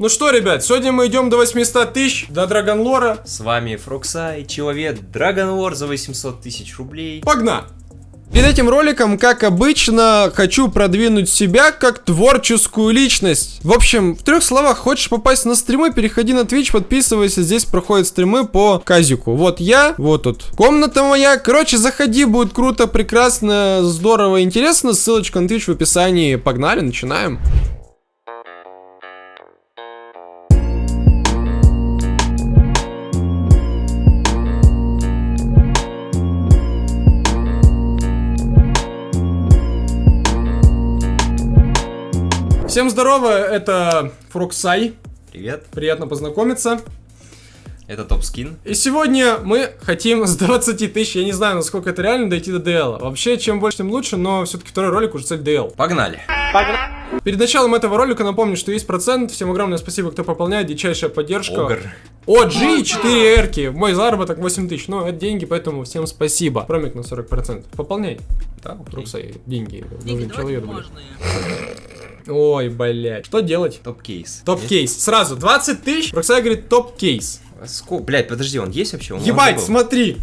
Ну что, ребят, сегодня мы идем до 800 тысяч, до Драгонлора. С вами Фруксай, человек War за 800 тысяч рублей. Погнали! Перед этим роликом, как обычно, хочу продвинуть себя как творческую личность. В общем, в трех словах, хочешь попасть на стримы, переходи на Twitch, подписывайся, здесь проходят стримы по казику. Вот я, вот тут комната моя. Короче, заходи, будет круто, прекрасно, здорово, интересно. Ссылочка на Twitch в описании. Погнали, начинаем. Всем здорово, это Фруксай. Привет, Приятно познакомиться. это топ скин. И сегодня мы хотим с 20 тысяч, я не знаю, насколько это реально, дойти до DL. Вообще, чем больше, тем лучше, но все-таки второй ролик уже цель DL. Погнали. Перед началом этого ролика напомню, что есть процент. Всем огромное спасибо, кто пополняет, дичайшая поддержка. Огр. OG 4 эрки, мой заработок 8 тысяч, но это деньги, поэтому всем спасибо. Промик на 40%. Пополняй. Да. Фруксай, деньги Деньги нужны давать человеку, блин. Ой, блядь. Что делать? Топ-кейс. Топ-кейс. Сразу, 20 тысяч. Фруксай говорит топ-кейс. Блять, подожди, он есть вообще? Он Ебать, смотри.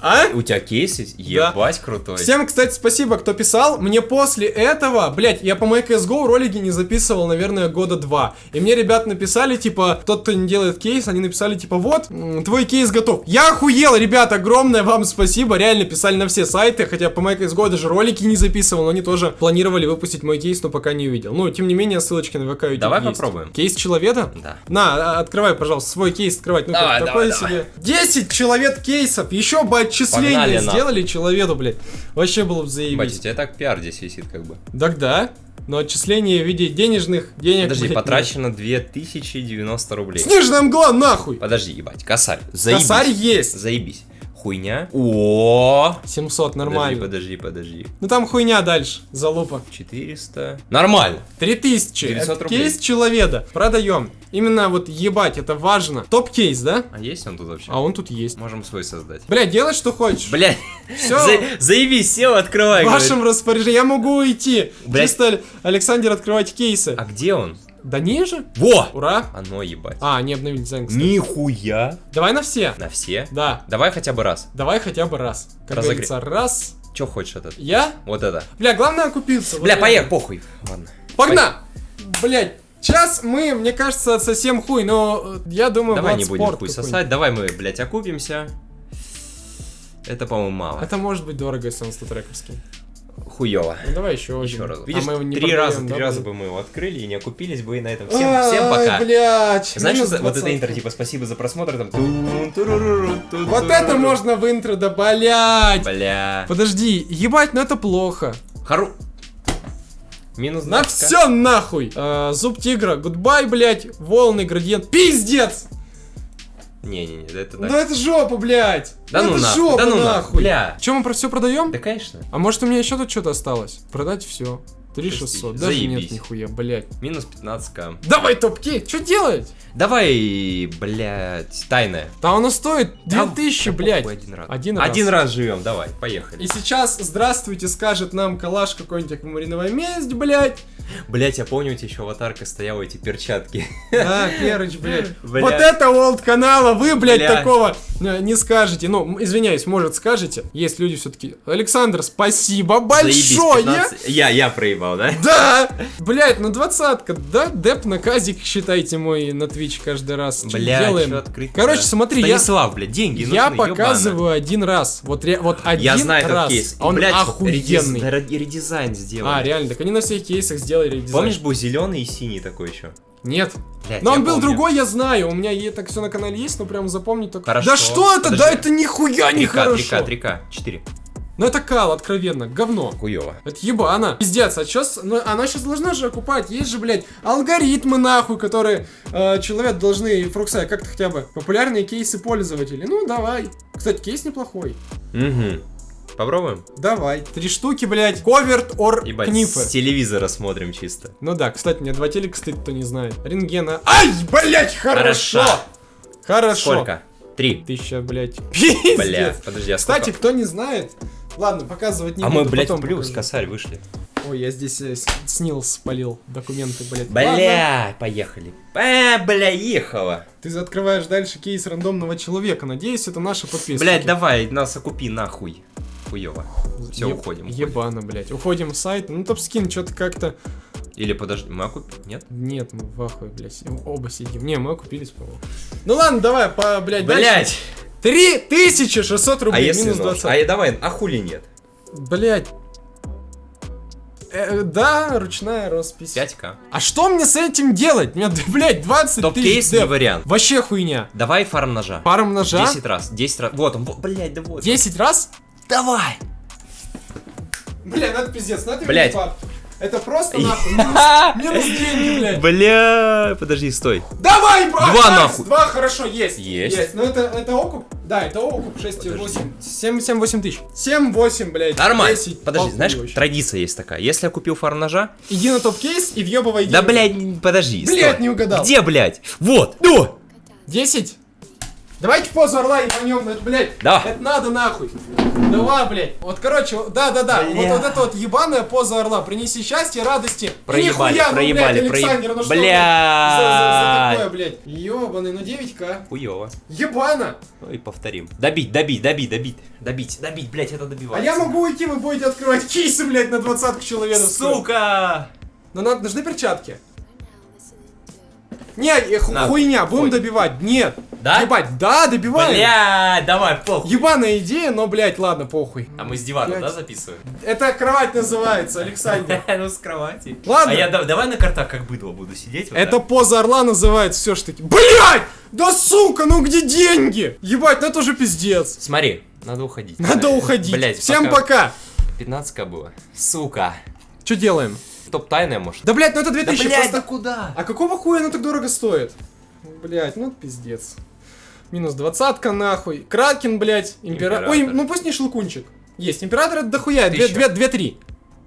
А? У тебя кейс есть? Ебать, крутой. Всем, кстати, спасибо, кто писал. Мне после этого, блять, я по моей CSGO ролики не записывал, наверное, года два. И мне ребят написали, типа, тот, кто не делает кейс, они написали, типа, вот, твой кейс готов. Я охуел, ребят, огромное вам спасибо. Реально писали на все сайты, хотя по моей CSGO даже ролики не записывал, но они тоже планировали выпустить мой кейс, но пока не увидел. Ну, тем не менее, ссылочки на ВК YouTube Давай есть. попробуем. Кейс человека? Да. На, а, открывай, пожалуйста, свой кейс открывать. Ну, Давай, такое давай, себе. 10 человек кейсов, еще бы отчисления Погнали, сделали человеку, блядь. Вообще было бы заебись. у тебя так пиар здесь висит как бы. Так да, но отчисление в виде денежных денег... Подожди, блядь, потрачено 2090 рублей. нет. Снежная мгла, нахуй! Подожди, ебать, косарь. Заебись. Косарь есть. Заебись. Хуйня. О. 700, нормально. Подожди, подожди, подожди. Ну там хуйня дальше, залупа. 400. Нормально. 3000. 900 Это рублей. кейс человека. Продаем. Именно вот ебать, это важно. Топ-кейс, да? А есть он тут вообще? А он тут есть. Можем свой создать. Бля, делай что хочешь. Блять, Всё. заебись, сел, открывай. В говорит. вашем распоряжении. Я могу уйти. Блядь. Чисто, Александр, открывать кейсы. А где он? Да ниже. Во! Ура. Оно ебать. А, не обновили дизайн, кстати. Нихуя. Давай на все. На все? Да. Давай хотя бы раз. Давай хотя бы раз. Как Разогре- говорится, раз. Че хочешь этот? Я? Вот это. Бля, главное окупился. Вот Бля, это. поехали, похуй. Ладно. Погнали! Блять, сейчас мы, мне кажется, совсем хуй, но э, я думаю, Давай не будем хуй сосать. Давай мы, блядь, окупимся. Это, по-моему, мало. Это может быть дорого, если он статрековский. Хуёво. Ну давай еще Еще раз. А Видишь, мы его не три раза, три раза бы мы его открыли и не окупились бы и на этом. Всем, всем пока. блядь, Знаешь, вот, это 20. интро, типа, спасибо за просмотр, там... Вот это можно в интро, да, блядь. Бля. Подожди, ебать, ну это плохо. Хару. Минус На 20. все нахуй. Э, зуб тигра, гудбай, блядь, волны, градиент. Пиздец! Не-не-не, это Ну так. это жопа, блядь. Да ну это нахуй, жопа, да ну нахуй, бля. Че, мы про все продаем? Да, конечно. А может у меня еще тут что-то осталось? Продать все. 3600. тысяч. Даже Заебись. нет нихуя, блядь. Минус 15к. Давай топ-кейс, что делать? Давай, блядь, тайная. Да оно стоит Да, 2000, да блядь. Один раз. Один раз. Один раз живем, давай, поехали. И сейчас, здравствуйте, скажет нам калаш какой-нибудь аквамариновая месть, блядь. Блять, я помню, у тебя еще аватарка стояла, эти перчатки. Да, Перыч, блядь. Бля. Вот это олд канала, вы, блядь, Бля. такого э, не скажете. Ну, извиняюсь, может, скажете. Есть люди все-таки. Александр, спасибо Заебись, большое. 15. Я, я проебал, да? Да! Блять, ну двадцатка, да? Деп на казик, считайте мой на Twitch каждый раз. Бля, делаем? открыть? Короче, смотри, я, Станислав, блядь, деньги я нужны, показываю один раз. Вот, ре- вот один Я знаю этот раз. кейс. А он Блядь, охуенный. редиз- ре- редизайн сделал. А, реально, так они на всех кейсах сделали редизайн. Помнишь, был зеленый и синий такой еще? Нет. Блядь, Но я он был помню. другой, я знаю. У меня так все на канале есть, но прям запомнить только. Хорошо. Да что это? Да Подожди. это нихуя не 3К, хорошо. 3К, 3К, 4. Ну это кал, откровенно, говно. Хуёво. Это ебано. Пиздец, а сейчас, ну, она сейчас должна же окупать. Есть же, блядь, алгоритмы нахуй, которые э, человек должны, Фруксай, как-то хотя бы популярные кейсы пользователей. Ну, давай. Кстати, кейс неплохой. Угу. Попробуем? Давай. Три штуки, блядь. Коверт ор книфы. с телевизора смотрим чисто. Ну да, кстати, у меня два телека стоит, кто не знает. Рентгена. Ай, блядь, хорошо. Хорошо. Хорошо. Сколько? Три. Тысяча, блядь. Бля, Пиздец. подожди, а Кстати, сколько? кто не знает, ладно, показывать не А буду, мы, блядь, потом плюс, покажу. косарь, вышли. Ой, я здесь э, снил, спалил документы, блядь. Ладно. Бля, поехали. А, бля, ехала. Ты открываешь дальше кейс рандомного человека. Надеюсь, это наши подписчики. Блять, давай, нас окупи нахуй. Хуёво. Все, Еб- уходим. уходим. Ебано, блядь. Уходим в сайт. Ну, топ-скин что-то как-то... Или подожди, мы окупим? Нет? Нет, мы в ахуе, блядь. Оба сидим. Не, мы окупились, по-моему. Ну ладно, давай, по, блядь, дальше. Блять! 3600 А рублей, если минус нож? 20. А я давай, а хули нет? Блядь. Э, да, ручная роспись. 5к. А что мне с этим делать? Мне, блядь, 20 тысяч Топ-кейс не деп. вариант. Вообще хуйня. Давай фарм ножа. Паром ножа. 10 раз, 10 раз. Вот он, блять, да вот. 10 раз? Давай! Бля, это пиздец, это Блядь. Это просто нахуй. Минус, минус деньги, блядь. Бля, подожди, стой. Давай, бро! Два нахуй. Два, хорошо, есть. Есть. Ну это, это окуп? Да, это окуп 6 Подожди. 8. 7, 7, 8 тысяч. 7, 8, блядь. Нормально. 10. Подожди, знаешь, вообще. традиция есть такая. Если я купил фарм ножа, Иди на топ-кейс и въебывай да, блядь, подожди. Блядь, не угадал. Где, блядь? Вот, ну! 10? Давайте позу орла ебанем, ну это, блядь, Да. это надо нахуй. Давай, блядь. Вот, короче, да-да-да, вот, Бля. вот эта вот ебаная поза орла. Принеси счастье, радости. И Проебали, нихуя, ну, проебали, блядь, Александр, ну что, блядь, за, за- за такое, блядь. Ебаный, ну 9к. Хуёво. Ебано. Ну и повторим. Добить, добить, добить, добить. Добить, добить, блядь, это А добивается. я могу уйти, вы будете открывать кейсы, блядь, на двадцатку человеков. Сука! Но надо, нужны перчатки. Не, ху- хуйня, будем хоть. добивать. Нет. Да? Ебать, да, добиваем. Бля, давай, похуй. Ебаная идея, но, блядь, ладно, похуй. А мы с дивана, Блядь. да, записываем? Это кровать называется, Александр. Ну, с кровати. Ладно. А я да- давай на картах как быдло буду сидеть. вот Это так. поза орла называется все ж таки. Блять! Да сука, ну где деньги? Ебать, ну это уже пиздец. Смотри, надо уходить. Надо уходить. Блять, Всем пока. 15к было. Сука. Что делаем? Топ тайная, может? Да, блять, ну это Да, 2000 блядь, просто... да куда? А какого хуя оно так дорого стоит? Блять, ну пиздец. Минус двадцатка нахуй. Кракен, блять. Император. Ой, ну пусть не шелкунчик. Есть. Император это дохуя. Две, Тысяча. две, две, три.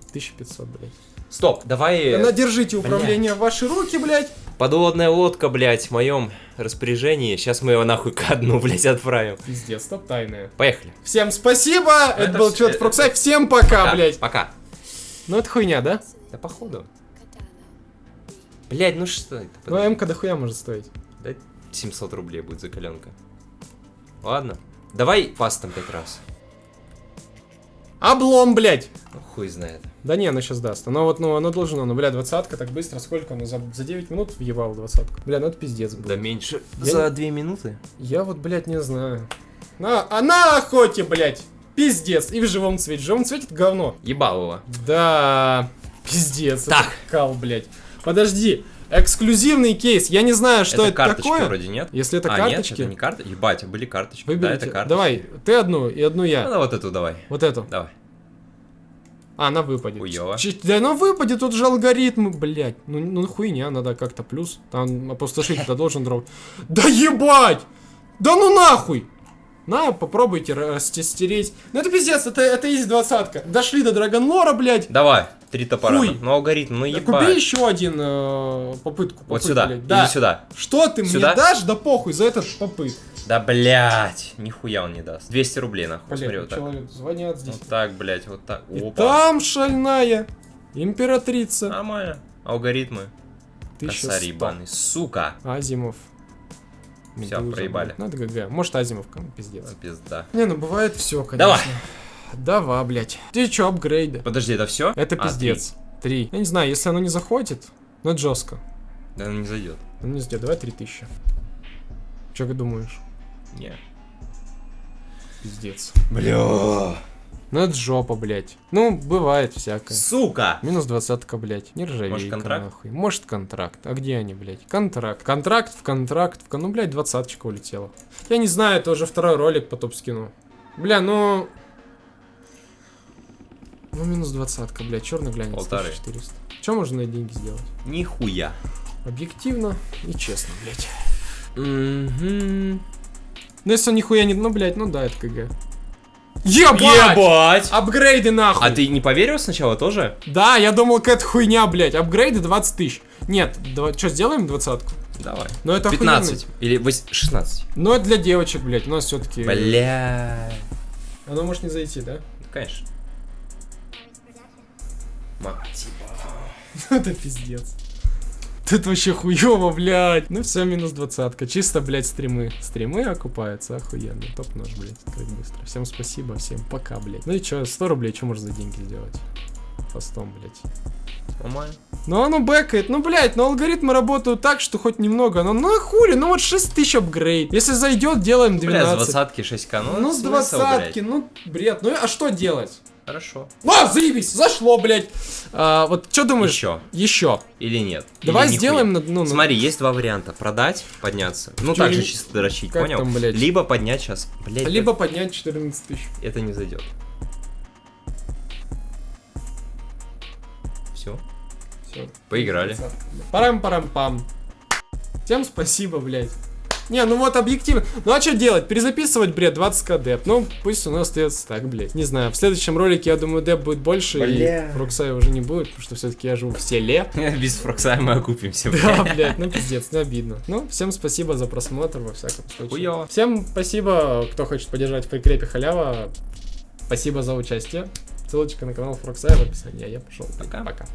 1500, блять. Стоп, давай... На, держите управление в ваши руки, блять. Подводная лодка, блядь, в моем распоряжении. Сейчас мы его нахуй ко дну, блядь, отправим. Пиздец, топ тайная. Поехали. Всем спасибо. Это, Это был Чет Фруксай. Всем пока, блять. Пока. Ну это хуйня, да? Да походу. Блядь, ну что это? Ну МК дохуя может стоить. Да 700 рублей будет закаленка. Ладно. Давай фастом пять раз. Облом, блять. Ну, хуй знает. Да не, оно сейчас даст. Оно вот, ну, оно должно, ну, бля, двадцатка так быстро, сколько оно за, за 9 минут въебал двадцатку. Бля, ну это пиздец был. Да меньше. Я За не- две минуты? Я вот, блядь, не знаю. На, а на охоте, блядь. Пиздец. И в живом цвете. В живом цвете это говно. Ебалово. Да, пиздец. Так. Кал, блядь. Подожди. Эксклюзивный кейс. Я не знаю, что это, это, карточки такое. вроде, нет? Если это а, карточки, нет, это не карта. Ебать, а были карточки. выберите. Да, это карточки. Давай, ты одну и одну Ну, я. да, вот эту давай. Вот эту. Давай. А, она выпадет. Хуёво. Ч- Да она выпадет, тут же алгоритмы, блядь. Ну, ну хуйня, надо как-то плюс. Там опустошитель-то должен дроп. Да ебать! Да ну нахуй! На, попробуйте растестереть. Ну это пиздец, это, это есть двадцатка. Дошли до Драгонлора, блядь. Давай. Три топора. Хуй. Ну, алгоритм, ну Так ебать. убей еще один э, попытку. Вот попыт, сюда. блядь. Да. Или сюда. Что ты Сюда? мне дашь? Да похуй за этот попыт. Да, блять. Нихуя он не даст. 200 рублей, нахуй. Смотри, Блядь, вот так. человек звонят здесь. Вот так, блять, вот так. И Опа. там шальная императрица. Нормально. Алгоритмы. 1100. Косарь ебаный. Сука. Азимов. Медуза, проебали. блядь. Ну это ГГ. Может Азимов, кому пиздец. Пизда. Не, ну бывает все, конечно. Давай. Давай, блядь. Ты чё, апгрейды? Подожди, это все? Это пиздец. Три. Я не знаю, если оно не заходит, ну это жестко. Да оно не зайдет. Ну не сделай, давай три тысячи. Чё ты думаешь? Не. Пиздец. Бля. Ну это жопа, блядь. Ну, бывает всякое. Сука. Минус двадцатка, блядь. Не ржавейка, Может, контракт? нахуй. Может, контракт. А где они, блядь? Контракт. Контракт в контракт. В... Ну, блядь, двадцаточка улетела. Я не знаю, это уже второй ролик по топ-скину. Бля, ну... Ну, минус двадцатка, блядь. Черный глянец. Полторы. 1400. Че можно на деньги сделать? Нихуя. Объективно и честно, блядь. Угу. Ну, если он нихуя не... Ну, блядь, ну да, это КГ. Ебать! Ебать! Апгрейды нахуй! А ты не поверил сначала тоже? Да, я думал, какая-то хуйня, блядь. Апгрейды 20 тысяч. Нет, что, сделаем двадцатку? Давай. Ну это 15. Или вось- 16. Но это для девочек, блядь, у нас все-таки... Бля. Оно может не зайти, да? Конечно. Мать. Это пиздец. Тут вообще хуёво, блядь. Ну все, минус двадцатка. Чисто, блядь, стримы. Стримы окупаются, охуенно. Топ-нож, блядь, открыть быстро. Всем спасибо, всем пока, блядь. Ну и чё, 100 рублей, что можно за деньги сделать? Фастом, блядь. Нормально. Ну оно бэкает, ну блять, но алгоритмы работают так, что хоть немного, ну ну хули, ну вот 6 тысяч апгрейд. Если зайдет, делаем Бля, 12. с двадцатки 6к, ну, ну с двадцатки, блядь. ну бред, ну а что делать? Хорошо. А, заебись, зашло, блядь. А, вот что думаешь? Еще. Еще. Или нет? Давай Или сделаем, на- ну, ну, Смотри, есть два варианта. Продать, подняться. Ну, так же чисто дрочить, понял? там, блядь? Либо поднять сейчас. Блять, либо поднять 14 тысяч. это не зайдет. Все. Все. Поиграли. Парам-парам-пам. Всем спасибо, блядь. Не, ну вот объективно. Ну а что делать? Перезаписывать, бред, 20к деп. Ну, пусть у нас остается так, блядь. Не знаю, в следующем ролике, я думаю, деп будет больше, Бля. и Роксая уже не будет, потому что все-таки я живу в селе. Без фрокса мы окупимся. Да, блядь, ну пиздец, ну обидно. Ну, всем спасибо за просмотр, во всяком случае. Хуёво. Всем спасибо, кто хочет поддержать в прикрепе халява. Спасибо за участие. Ссылочка на канал Фроксая в описании. А я пошел. Пока. Пока.